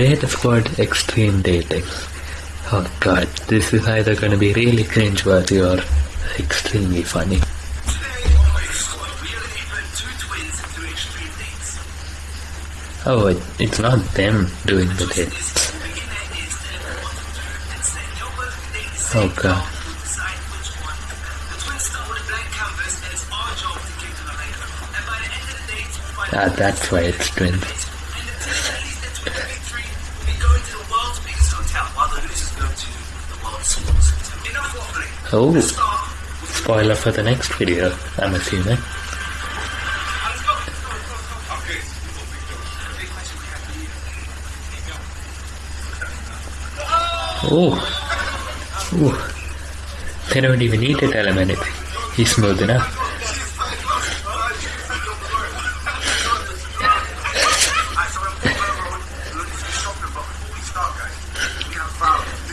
Red Squad Extreme Dating. Oh god, this is either gonna be really cringe-worthy or extremely funny. Oh, it, it's not them doing the dates. Oh god. Ah, that's why it's twins. Oh, spoiler for the next video, I'm assuming. Oh, oh, they don't even need to tell him anything. He's smooth enough.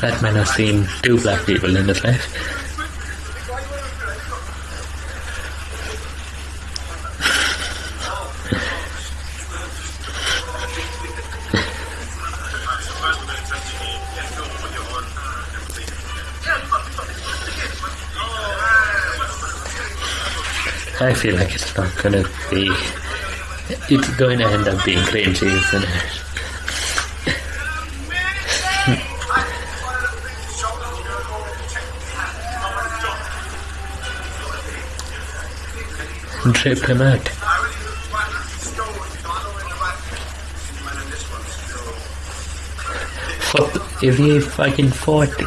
That man has seen two black people in his life. I feel like it's not gonna be. It's going to end up being cringy, isn't it? Drip him out. What? Is he fucking 40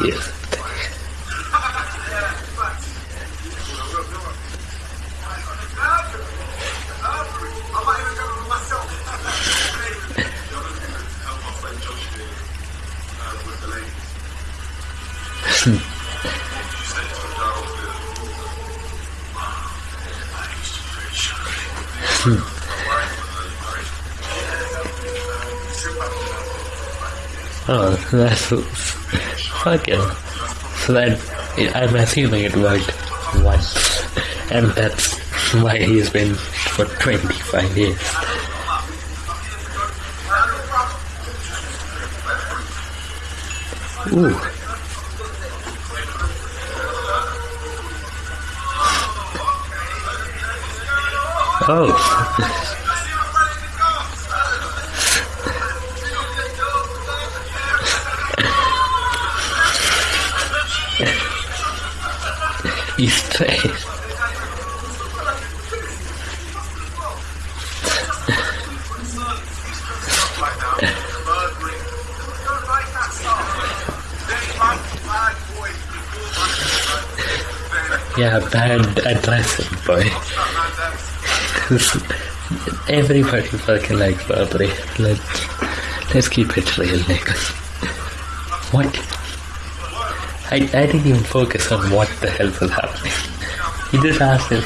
Oh, that's fucking. So that I'm assuming it worked once, and that's why he's been for 25 years. Ooh. Oh. He's straight. Yeah, bad addressing, boy. Everybody fucking likes Burberry. Let's, let's keep it real, niggas. What? I, I didn't even focus on what the hell was happening. He just asked if...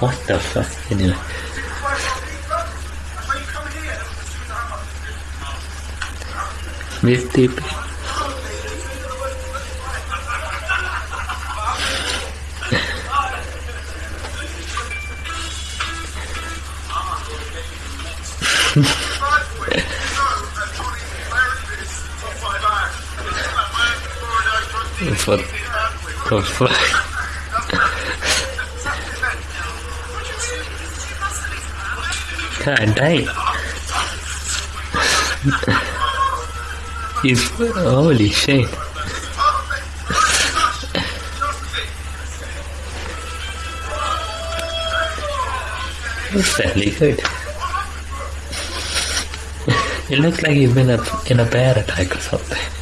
What the fuck? Anyway. Miss TP. What the fuck? God damn. He's holy shit. That's fairly good. It looks like he's been a, in a bear attack or something.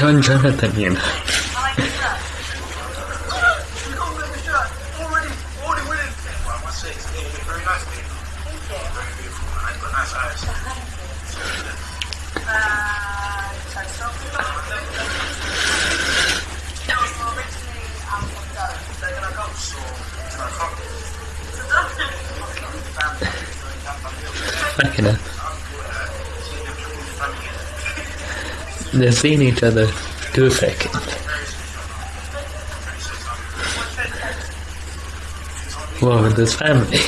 John Jonathan, you know. Fucking hell. They've seen each other two seconds. Whoa, with this family.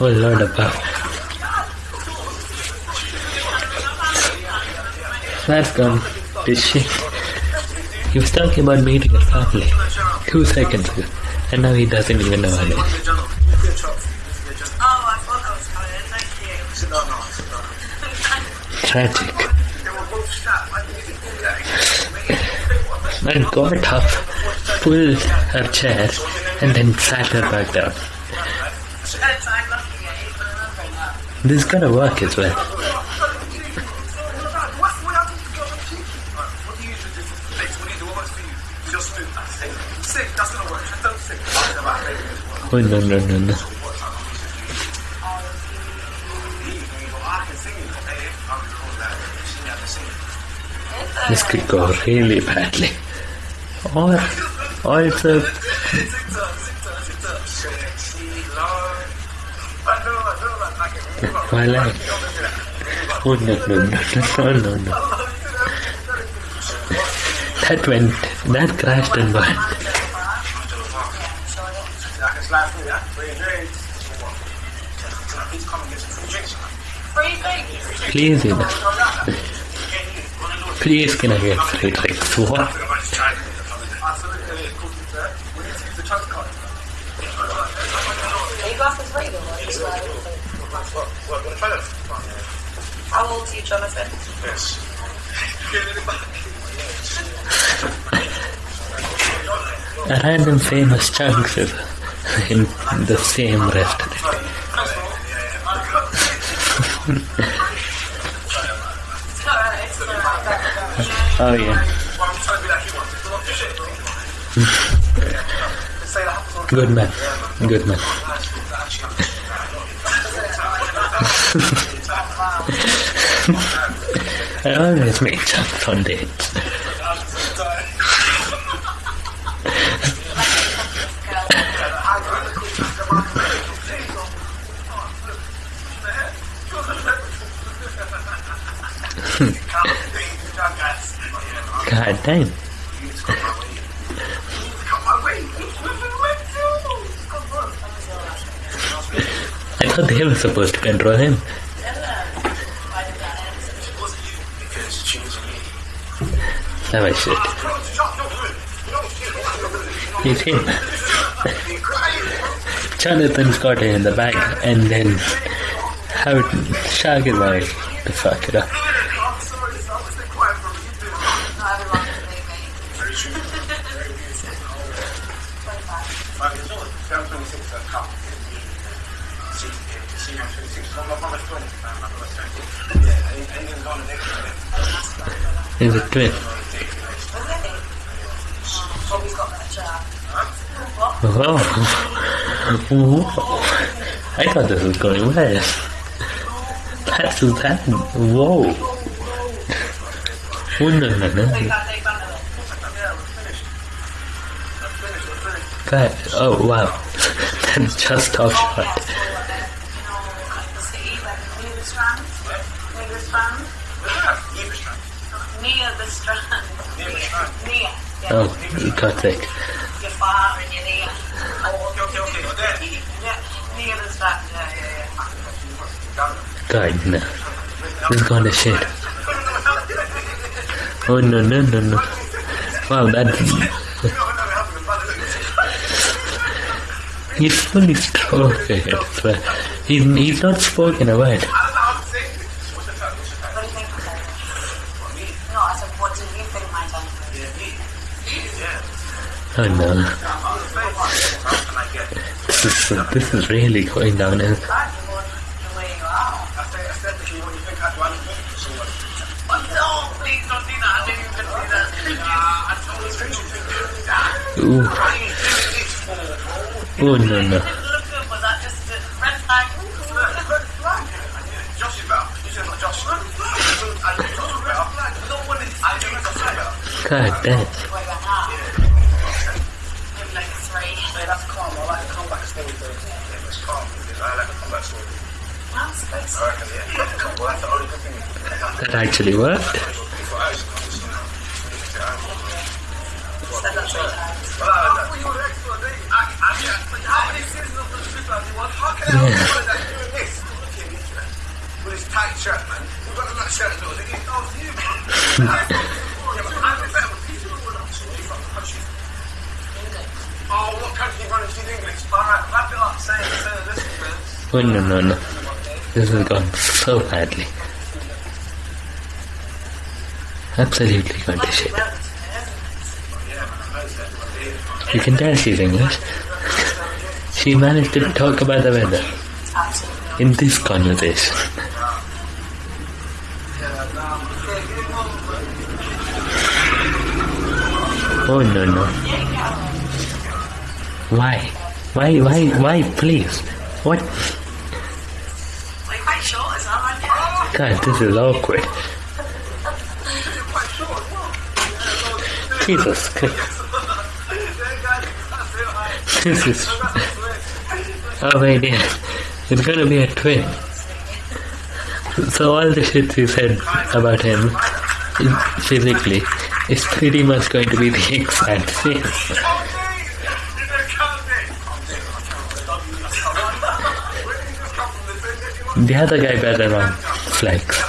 Oh Lord above. That's gone to shit. He was talking about meeting a family two seconds ago, and now he doesn't even know her name. Tragic. Man got up, pulled her chair, and then sat her back down. This is gonna work as well. Oh no no no no. This could go really badly. Or, or it's a twilight. Oh no no no no no no. That went, that crashed and burned. Free things. Please, you know. Please can I get free drinks? What? Are you glasses real or are you like... How old are you, Jonathan? Yes. A random famous Chunkz is in the same restaurant. Alright, it's alright. Oh yeah. Good man. Good man. I always make Chunkz on dates. God damn. I thought they were supposed to control him. That was shit. He's him. Jonathan's got it in the back, and then how Shag is like to fuck it up. Not everyone can believe me. He's a chat. Whoa. Whoa. I thought this was going well. That's that. Whoa. Oh, no. That, oh wow, that's just off shot. Yeah, so like, you know, like the city, like near the strand, near the strand, near the strand, near, near, yeah. Oh, God's sake. You're far and you're near. Yeah, near the strand, yeah, yeah, yeah. God, no. This is gone to shit. Oh no, no, no, no. Wow, that's. He's fully stroking it, but he's, he's not spoken a word. What do you think of that? No, I said, what do you think my time Oh no. This is, this is really going downhill. Glad you want the way you You fucking country. Oh, what country running to English? Alright, wrap it up. Say it, say it, listen. Oh no, no, no. This has gone so badly. Absolutely gone to shit. You can tell she's English. She managed to talk about the weather in this conversation. Oh no no. Why? Why why why please? What Like quite short as well, aren't you? God this is awkward. Jesus Christ. This is Oh my dear. It's gonna be a twin. So all the shit you said about him physically is pretty much going to be the exact same. The other guy better on flex.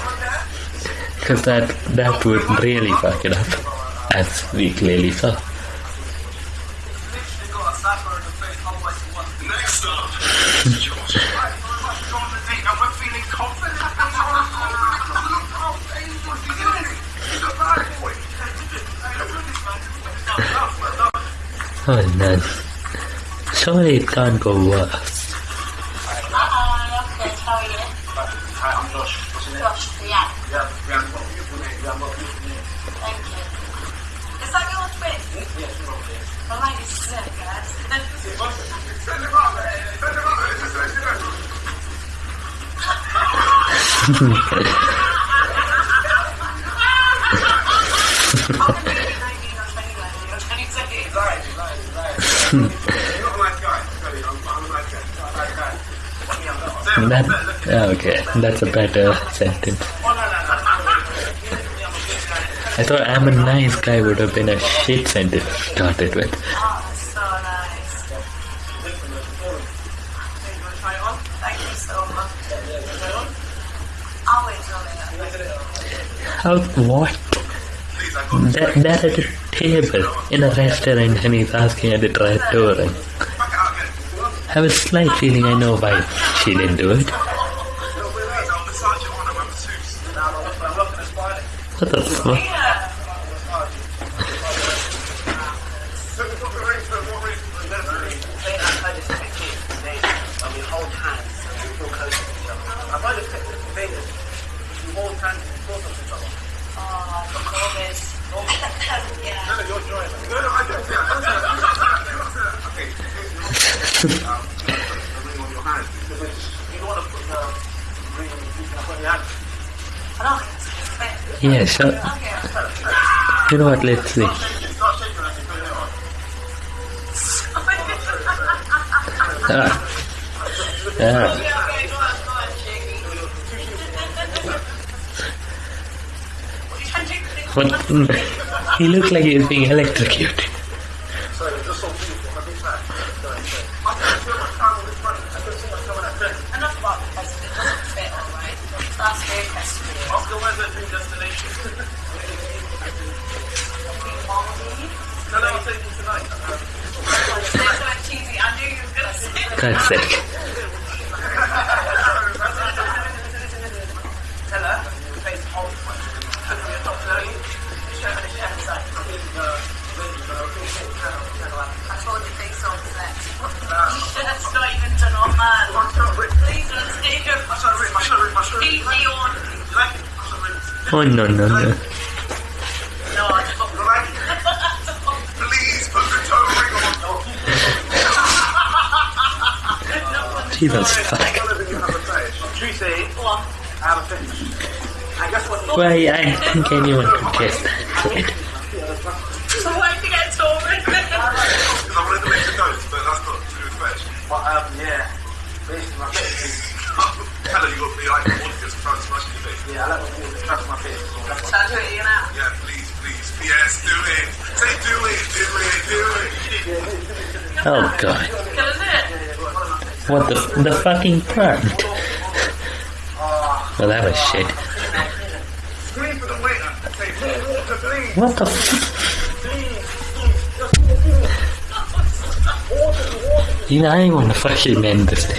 Because that, that would really fuck it up. As we clearly saw. Oh man. Surely it can't go worse. Uh-uh, okay, how are you? Hi, I'm Josh. What's your name? Josh, yeah. Yeah, we have got a beautiful name. We have got a beautiful name. Thank you. Is that your twin? Yes, we're okay. I like this sick, guys. Send him out, man. Send him out. Send him out. How can you be 19 or 21 and you're 26? Right, right, right. You're not a nice guy. Really, I'm, I'm a nice guy. I'm a nice guy. Yeah, I'm not. Say it. That, ah, okay, that's a better sentence. Oh. I thought I'm a nice guy would have been a shit sentence started with. Oh, that's so nice. Thank you so much. Always rolling How, what? That, that at a table in a restaurant and he's asking at the trattoria. I have a slight feeling I know why she didn't do it. What the fuck? COVID. yeah. Yeah, sure. You know what, let's see. Ah. Ah. What? He looked like he was being electrocuted. Sorry, just so beautiful. I think that. Sorry, sorry. I can feel my tongue on this front. I can see my tongue on that dress. Enough about the president. It doesn't fit, alright? That's very festive. Oscar, where's that dream destination? no, no, I'm taking tonight. cheesy. I knew you were gonna say that. God's sake. Tell her, the face hold one. Took me a top 30. Show her the chef side. I think, uh, I told you they sold sex. That's not even Please. I I I. Leave me on. You like it? I. Oh no no no. No, I don't. Like it? Please put the toe ring on. Jesus fuck. Whatever you have to say. Tracy, Go on. I have a finish. And guess what? Why I think anyone could guess that. Right? So why did you get Tory? Because I wanted to make the notes, but that's not to do with fetch. But, um, yeah. Basically, my face Hello, you got me like wanted to try to smash your face. Yeah, I like when you touch my face. So I do it, you? Yeah, please, please. Yes, do it. Say do it, do it, do it. Oh god. What the the fucking plant? Well that was shit. Scream for the waiter. Say, more water, please. What the f- You know, I want to fucking this day.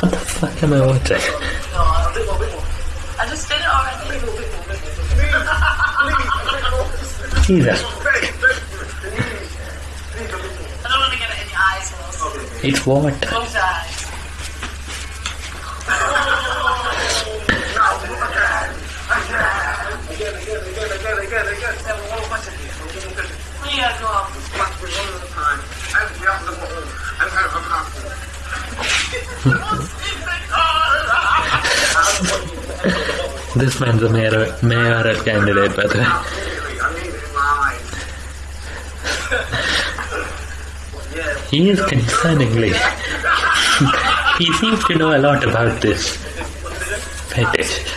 What the fuck am I watching? I just did it already. Jesus. I don't want to get it in your eyes, It's water. This man's a mayor, mayoral candidate, by the way. He is concerningly. he seems to know a lot about this fetish.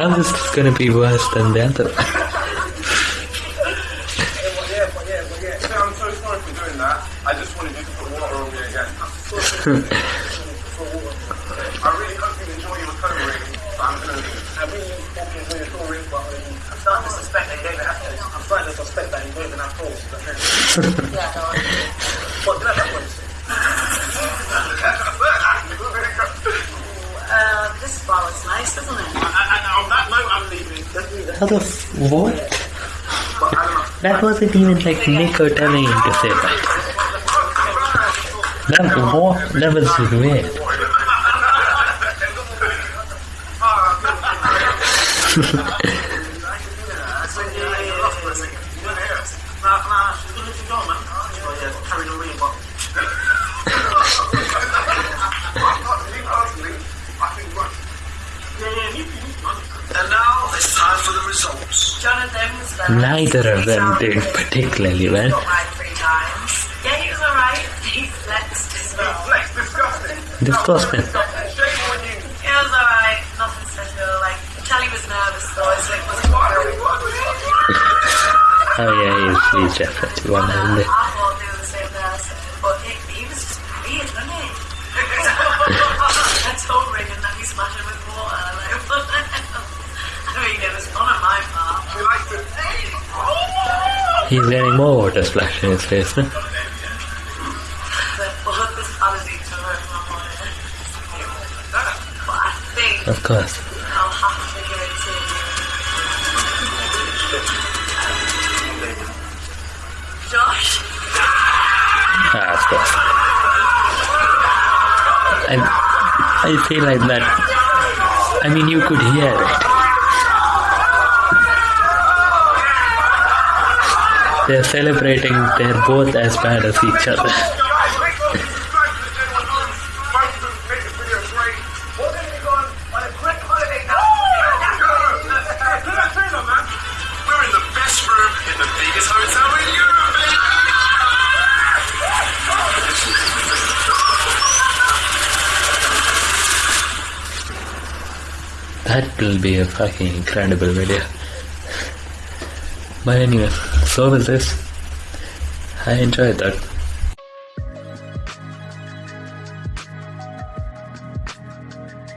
Swallow this. If they want to, I say shush. Shush, man. They next time. Because I was running. So it just Shush, shush. say it, say it. Don't just leave it too much. Can't lie, you're watching. How is this going to suspect that be worse than the other? Let's leave How the f- what? That wasn't even like Niko telling him to say that. That what? That was weird. Like, Charlie was nervous though. So it was Oh yeah, he's, he's definitely one I of the thought they were the same it, he was just weird, wasn't he? I told Reagan that we smashed with water. I mean, it was He's getting more water splashed in his face Of course. Josh. Ah, of course. I, I feel like that. I mean, you could hear it. Best they're both as bad as each other. That will be a fucking incredible video. But anyway, this. I enjoyed that.